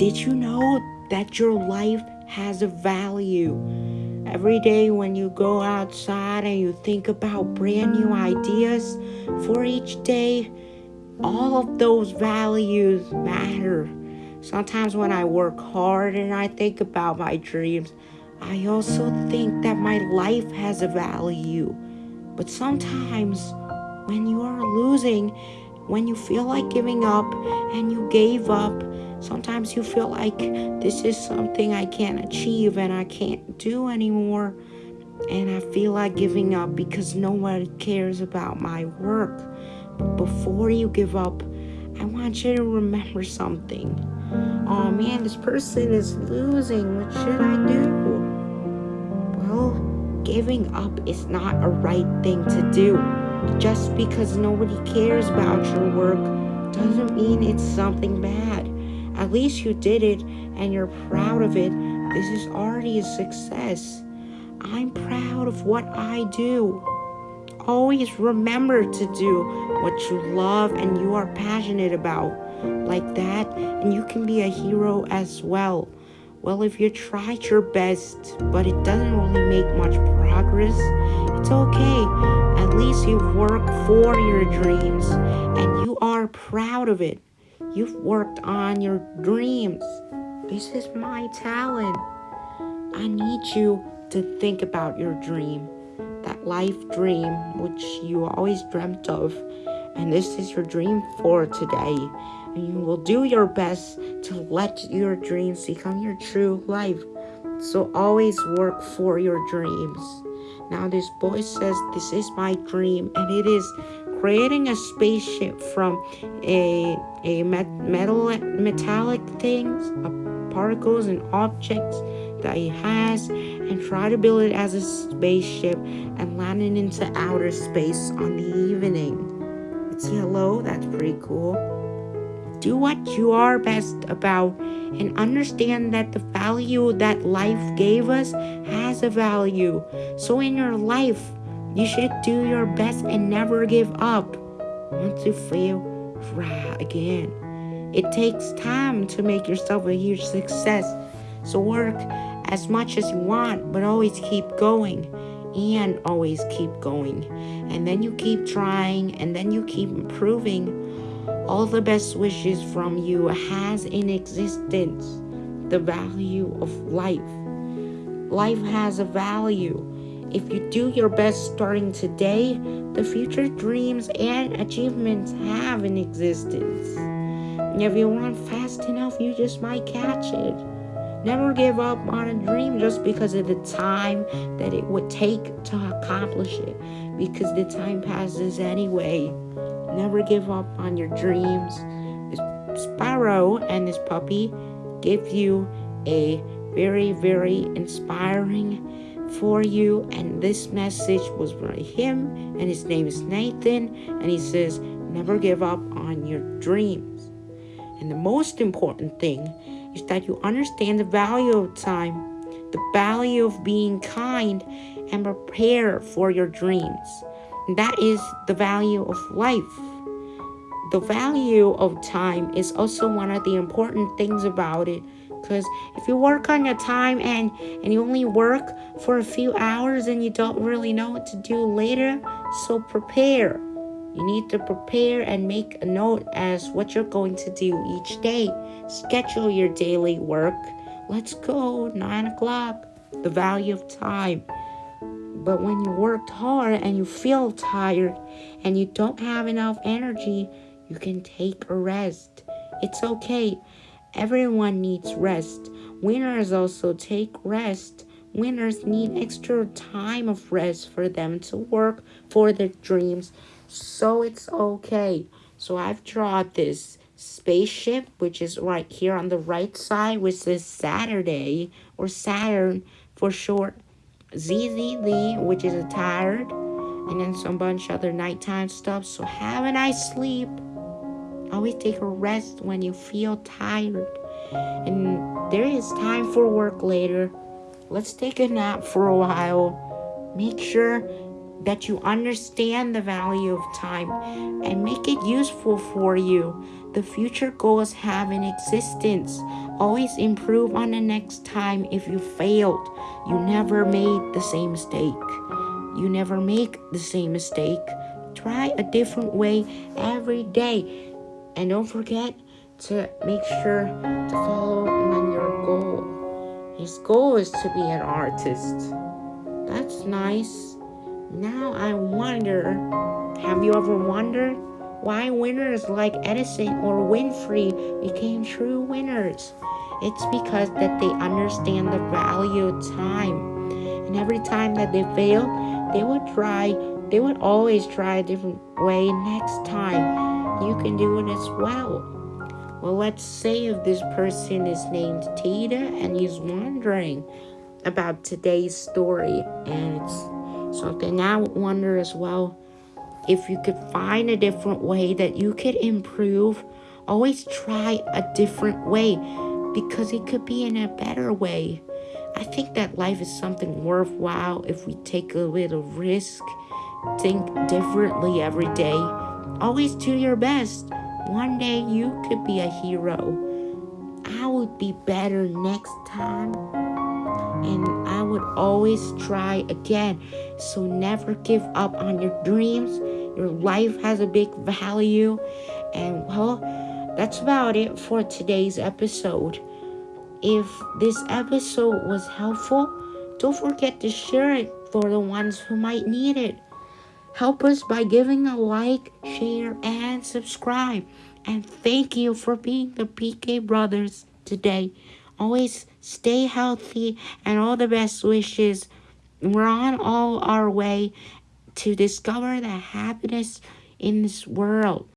Did you know that your life has a value? Every day when you go outside and you think about brand new ideas for each day, all of those values matter. Sometimes when I work hard and I think about my dreams, I also think that my life has a value. But sometimes when you are losing, when you feel like giving up and you gave up, sometimes you feel like this is something I can't achieve and I can't do anymore. And I feel like giving up because no one cares about my work. But before you give up, I want you to remember something. Oh man, this person is losing. What should I do? Well, giving up is not a right thing to do. Just because nobody cares about your work doesn't mean it's something bad. At least you did it and you're proud of it. This is already a success. I'm proud of what I do. Always remember to do what you love and you are passionate about. Like that, and you can be a hero as well. Well, if you tried your best, but it doesn't really make much progress, it's okay. At least you've worked for your dreams and you are proud of it. You've worked on your dreams. This is my talent. I need you to think about your dream, that life dream which you always dreamt of. And this is your dream for today and you will do your best to let your dreams become your true life. So always work for your dreams. Now this boy says this is my dream and it is creating a spaceship from a a metal metallic things, uh, particles and objects that he has and try to build it as a spaceship and land it into outer space on the evening. It's yellow, that's pretty cool. Do what you are best about and understand that the value that life gave us has a value. So in your life, you should do your best and never give up. Once you fail, try again. It takes time to make yourself a huge success. So work as much as you want, but always keep going and always keep going. And then you keep trying and then you keep improving all the best wishes from you has in existence the value of life. Life has a value. If you do your best starting today, the future dreams and achievements have an existence. And if you run fast enough, you just might catch it. Never give up on a dream just because of the time that it would take to accomplish it, because the time passes anyway. Never give up on your dreams. This sparrow and this puppy give you a very, very inspiring for you. And this message was by him, and his name is Nathan. And he says, Never give up on your dreams. And the most important thing is that you understand the value of time, the value of being kind, and prepare for your dreams. That is the value of life. The value of time is also one of the important things about it. Because if you work on your time and, and you only work for a few hours and you don't really know what to do later, so prepare. You need to prepare and make a note as what you're going to do each day. Schedule your daily work. Let's go, 9 o'clock. The value of time. But when you worked hard and you feel tired and you don't have enough energy, you can take a rest. It's okay. Everyone needs rest. Winners also take rest. Winners need extra time of rest for them to work for their dreams. So it's okay. So I've drawn this spaceship, which is right here on the right side, which says Saturday or Saturn for short. ZZZ, which is a tired, and then some bunch other nighttime stuff. So have a nice sleep. Always take a rest when you feel tired. And there is time for work later. Let's take a nap for a while. Make sure that you understand the value of time and make it useful for you. The future goals have an existence. Always improve on the next time if you failed. You never made the same mistake. You never make the same mistake. Try a different way every day. And don't forget to make sure to follow on your goal. His goal is to be an artist. That's nice. Now I wonder, have you ever wondered why winners like Edison or Winfrey became true winners? It's because that they understand the value of time. And every time that they fail, they would try, they would always try a different way next time. You can do it as well. Well, let's say if this person is named Tita and he's wondering about today's story and it's something I would wonder as well if you could find a different way that you could improve always try a different way because it could be in a better way i think that life is something worthwhile if we take a little risk think differently every day always do your best one day you could be a hero i would be better next time and I would always try again. So never give up on your dreams. Your life has a big value. And well, that's about it for today's episode. If this episode was helpful, don't forget to share it for the ones who might need it. Help us by giving a like, share, and subscribe. And thank you for being the PK Brothers today. Always stay healthy and all the best wishes. We're on all our way to discover the happiness in this world.